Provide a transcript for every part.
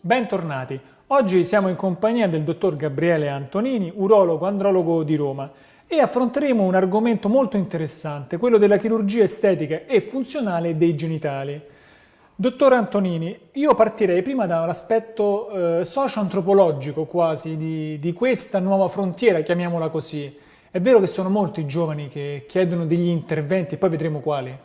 Bentornati. Oggi siamo in compagnia del dottor Gabriele Antonini, urologo andrologo di Roma e affronteremo un argomento molto interessante, quello della chirurgia estetica e funzionale dei genitali. Dottor Antonini, io partirei prima dall'aspetto eh, socio-antropologico quasi di, di questa nuova frontiera, chiamiamola così. È vero che sono molti i giovani che chiedono degli interventi poi vedremo quali.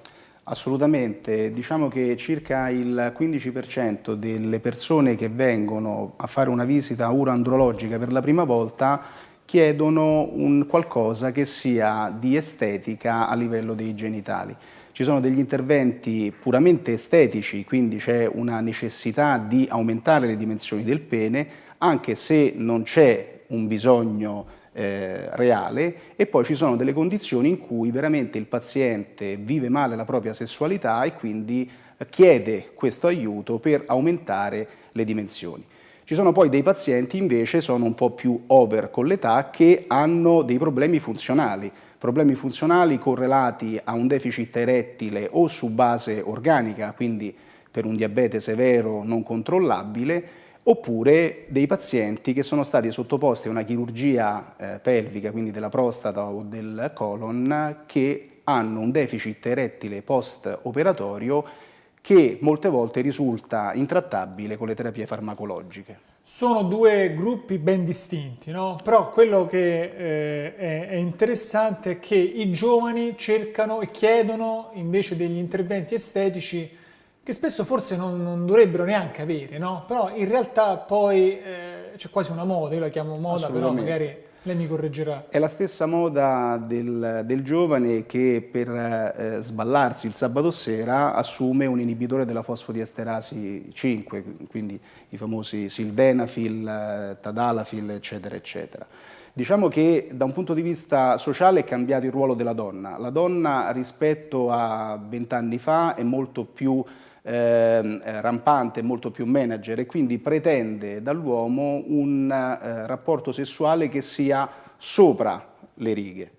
Assolutamente, diciamo che circa il 15% delle persone che vengono a fare una visita uroandrologica per la prima volta chiedono un qualcosa che sia di estetica a livello dei genitali. Ci sono degli interventi puramente estetici, quindi c'è una necessità di aumentare le dimensioni del pene, anche se non c'è un bisogno eh, reale e poi ci sono delle condizioni in cui veramente il paziente vive male la propria sessualità e quindi chiede questo aiuto per aumentare le dimensioni. Ci sono poi dei pazienti invece, sono un po' più over con l'età, che hanno dei problemi funzionali, problemi funzionali correlati a un deficit erettile o su base organica, quindi per un diabete severo non controllabile, oppure dei pazienti che sono stati sottoposti a una chirurgia eh, pelvica, quindi della prostata o del colon, che hanno un deficit erettile post-operatorio che molte volte risulta intrattabile con le terapie farmacologiche. Sono due gruppi ben distinti, no? però quello che eh, è, è interessante è che i giovani cercano e chiedono invece degli interventi estetici che spesso forse non, non dovrebbero neanche avere, no? Però in realtà poi eh, c'è quasi una moda, io la chiamo moda, però magari lei mi correggerà. È la stessa moda del, del giovane che per eh, sballarsi il sabato sera assume un inibitore della fosfodiesterasi 5, quindi i famosi sildenafil, eh, tadalafil, eccetera, eccetera. Diciamo che da un punto di vista sociale è cambiato il ruolo della donna. La donna rispetto a vent'anni fa è molto più eh, rampante, molto più manager e quindi pretende dall'uomo un eh, rapporto sessuale che sia sopra le righe.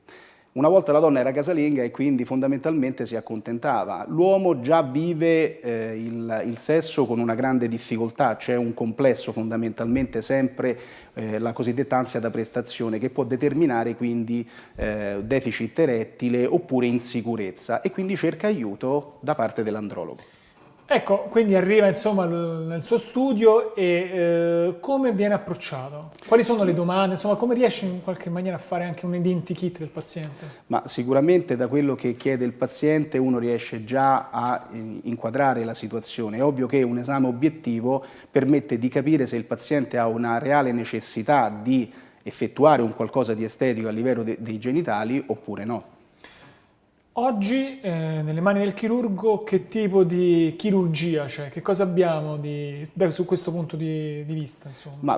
Una volta la donna era casalinga e quindi fondamentalmente si accontentava. L'uomo già vive eh, il, il, sesso con una grande difficoltà, c'è un complesso fondamentalmente sempre eh, la cosiddetta ansia da prestazione che può determinare quindi eh, deficit erettile oppure insicurezza e quindi cerca aiuto da parte dell'andrologo. Ecco, quindi arriva insomma nel suo studio e eh, come viene approcciato? Quali sono le domande? Insomma, come riesce in qualche maniera a fare anche un identikit del paziente? Ma sicuramente da quello che chiede il paziente uno riesce già a eh, inquadrare la situazione. È ovvio che un esame obiettivo permette di capire se il paziente ha una reale necessità di effettuare un qualcosa di estetico a livello de dei genitali oppure no. Oggi eh, nelle mani del chirurgo che tipo di chirurgia c'è? Che cosa abbiamo di, beh, su questo punto di, di vista?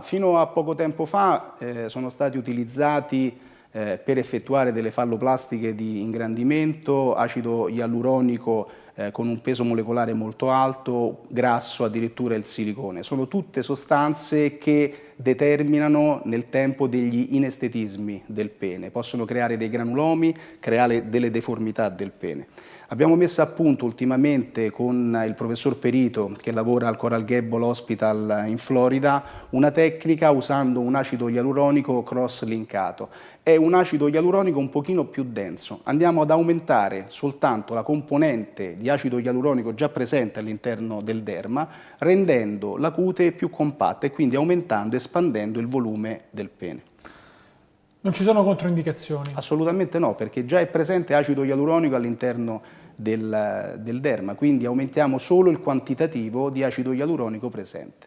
Fino a poco tempo fa eh, sono stati utilizzati eh, per effettuare delle falloplastiche di ingrandimento, acido ialuronico eh, con un peso molecolare molto alto, grasso, addirittura il silicone. Sono tutte sostanze che determinano nel tempo degli inestetismi del pene, possono creare dei granulomi, creare delle deformità del pene. Abbiamo messo a punto ultimamente con il professor Perito che lavora al Coral Gable Hospital in Florida una tecnica usando un acido ialuronico cross-linkato. È un acido ialuronico un pochino più denso. Andiamo ad aumentare soltanto la componente di acido ialuronico già presente all'interno del derma rendendo la cute più compatta e quindi aumentando e espandendo il volume del pene. Non ci sono controindicazioni? Assolutamente no, perché già è presente acido ialuronico all'interno del, del derma, quindi aumentiamo solo il quantitativo di acido ialuronico presente.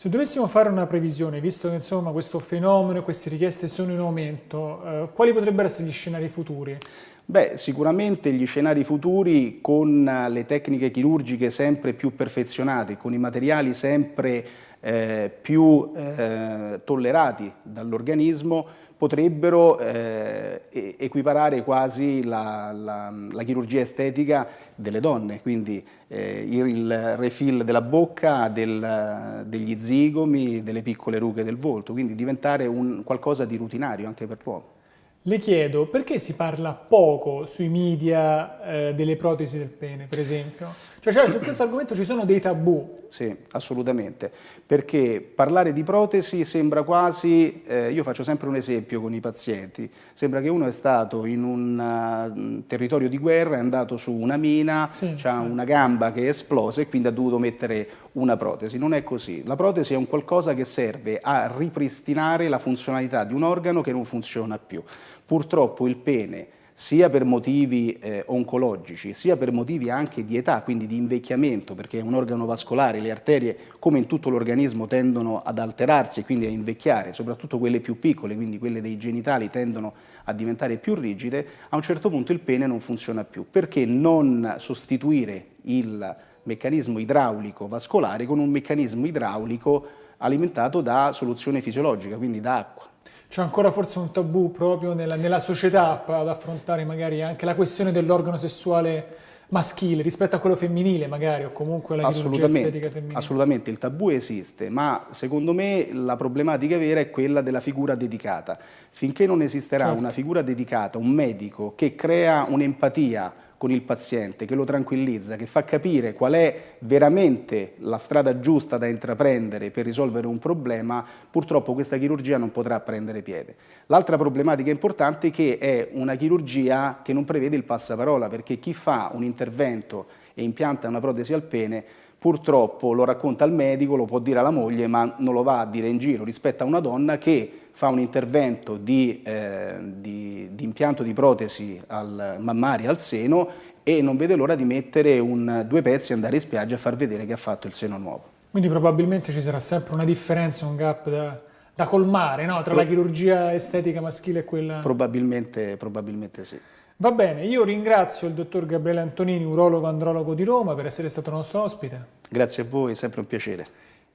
Se dovessimo fare una previsione, visto che insomma, questo fenomeno e queste richieste sono in aumento, eh, quali potrebbero essere gli scenari futuri? Beh, sicuramente gli scenari futuri con le tecniche chirurgiche sempre più perfezionate, con i materiali sempre eh, più eh, tollerati dall'organismo, potrebbero eh, equiparare quasi la, la, la, chirurgia estetica delle donne, quindi eh, il refill della bocca, del, degli zigomi, delle piccole rughe del volto, quindi diventare un, qualcosa di rutinario anche per l'uomo. Le chiedo perché si parla poco sui media eh, delle protesi del pene, per esempio? Cioè Cioè, su questo argomento ci sono dei tabù. Sì, assolutamente, perché parlare di protesi sembra quasi, eh, io faccio sempre un esempio con i pazienti, sembra che uno è stato in un uh, territorio di guerra, è andato su una mina, sì, ha una gamba che è esplosa e quindi ha dovuto mettere una protesi. Non è così, la protesi è un qualcosa che serve a ripristinare la funzionalità di un organo che non funziona più. Purtroppo il pene sia per motivi eh, oncologici, sia per motivi anche di età, quindi di invecchiamento, perché è un organo vascolare, le arterie, come in tutto l'organismo, tendono ad alterarsi e quindi a invecchiare, soprattutto quelle più piccole, quindi quelle dei genitali tendono a diventare più rigide, a un certo punto il pene non funziona più. Perché non sostituire il meccanismo idraulico vascolare con un meccanismo idraulico alimentato da soluzione fisiologica, quindi da acqua? C'è ancora forse un tabù proprio nella, nella società ad affrontare magari anche la questione dell'organo sessuale maschile rispetto a quello femminile magari o comunque la chirurgia estetica femminile? Assolutamente, il tabù esiste, ma secondo me la problematica vera è quella della figura dedicata. Finché non esisterà certo. una figura dedicata, un medico che crea un'empatia con il paziente, che lo tranquillizza, che fa capire qual è veramente la strada giusta da intraprendere per risolvere un problema, purtroppo questa chirurgia non potrà prendere piede. L'altra problematica importante è che è una chirurgia che non prevede il passaparola, perché chi fa un intervento e impianta una protesi al pene purtroppo lo racconta al medico, lo può dire alla moglie, ma non lo va a dire in giro rispetto a una donna che fa un intervento di, eh, di, di impianto di protesi al mammario, al seno e non vede l'ora di mettere un, due pezzi e andare in spiaggia a far vedere che ha fatto il seno nuovo. Quindi probabilmente ci sarà sempre una differenza, un gap da, da colmare no? tra Pro la chirurgia estetica maschile e quella... Probabilmente, probabilmente sì. Va bene, io ringrazio il dottor Gabriele Antonini, urologo andrologo di Roma, per essere stato nostro ospite. Grazie a voi, è sempre un piacere.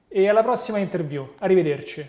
E alla prossima interview. Arrivederci.